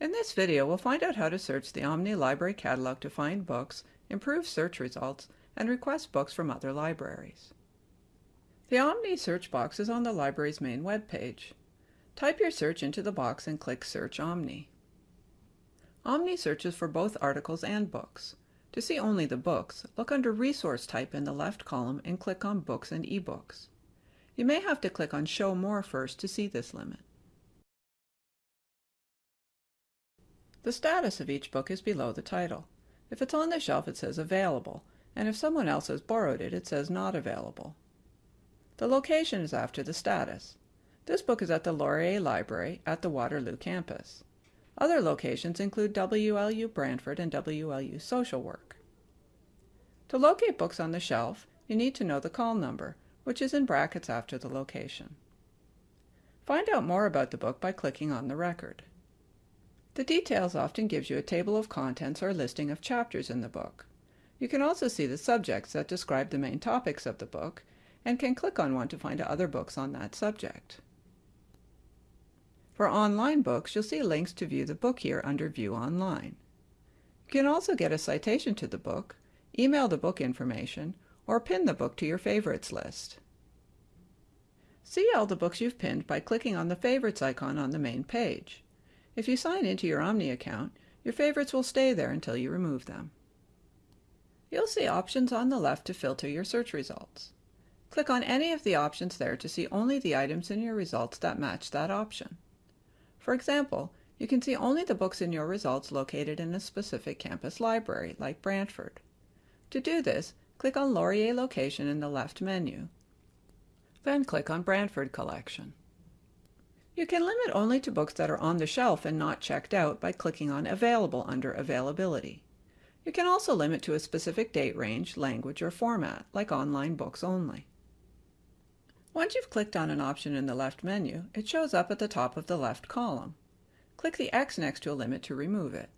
In this video, we'll find out how to search the Omni Library Catalog to find books, improve search results, and request books from other libraries. The Omni search box is on the library's main web page. Type your search into the box and click Search Omni. Omni searches for both articles and books. To see only the books, look under Resource Type in the left column and click on Books and eBooks. You may have to click on Show More first to see this limit. The status of each book is below the title. If it's on the shelf it says Available, and if someone else has borrowed it, it says Not Available. The location is after the status. This book is at the Laurier Library at the Waterloo campus. Other locations include WLU Brantford and WLU Social Work. To locate books on the shelf, you need to know the call number, which is in brackets after the location. Find out more about the book by clicking on the record. The details often gives you a table of contents or listing of chapters in the book. You can also see the subjects that describe the main topics of the book and can click on one to find other books on that subject. For online books, you'll see links to view the book here under View Online. You can also get a citation to the book, email the book information, or pin the book to your favorites list. See all the books you've pinned by clicking on the Favorites icon on the main page. If you sign into your Omni account, your favorites will stay there until you remove them. You'll see options on the left to filter your search results. Click on any of the options there to see only the items in your results that match that option. For example, you can see only the books in your results located in a specific campus library, like Brantford. To do this, click on Laurier Location in the left menu. Then click on Brantford Collection. You can limit only to books that are on the shelf and not checked out by clicking on Available under Availability. You can also limit to a specific date range, language, or format, like online books only. Once you've clicked on an option in the left menu, it shows up at the top of the left column. Click the X next to a limit to remove it.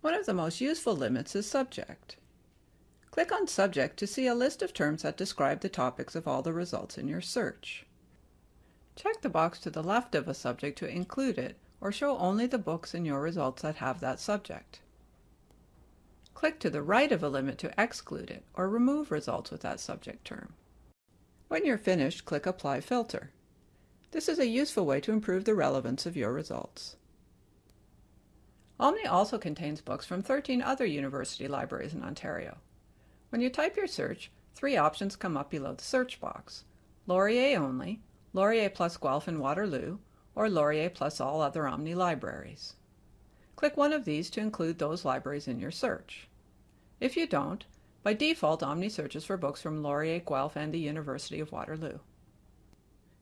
One of the most useful limits is Subject. Click on Subject to see a list of terms that describe the topics of all the results in your search. Check the box to the left of a subject to include it or show only the books in your results that have that subject. Click to the right of a limit to exclude it or remove results with that subject term. When you're finished, click Apply Filter. This is a useful way to improve the relevance of your results. Omni also contains books from 13 other university libraries in Ontario. When you type your search, three options come up below the search box. Laurier only, Laurier plus Guelph and Waterloo, or Laurier plus all other Omni libraries. Click one of these to include those libraries in your search. If you don't, by default, Omni searches for books from Laurier, Guelph, and the University of Waterloo.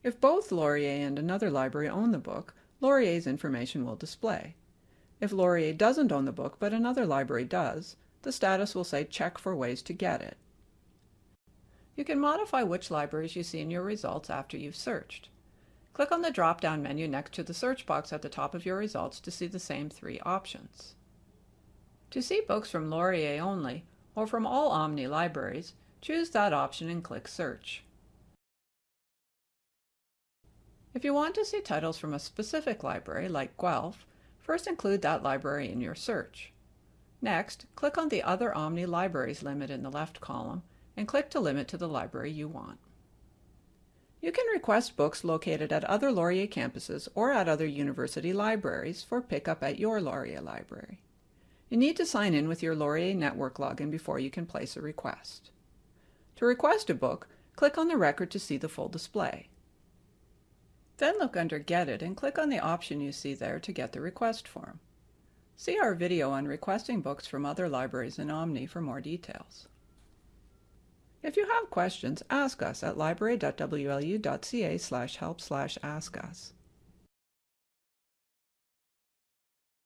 If both Laurier and another library own the book, Laurier's information will display. If Laurier doesn't own the book but another library does, the status will say check for ways to get it. You can modify which libraries you see in your results after you've searched. Click on the drop-down menu next to the search box at the top of your results to see the same three options. To see books from Laurier only, or from all Omni libraries, choose that option and click Search. If you want to see titles from a specific library, like Guelph, first include that library in your search. Next, click on the Other Omni Libraries limit in the left column and click to limit to the library you want. You can request books located at other Laurier campuses or at other university libraries for pickup at your Laurier library. You need to sign in with your Laurier Network login before you can place a request. To request a book, click on the record to see the full display. Then look under Get It and click on the option you see there to get the request form. See our video on requesting books from other libraries in Omni for more details. If you have questions, ask us at library.wlu.ca slash help slash ask us.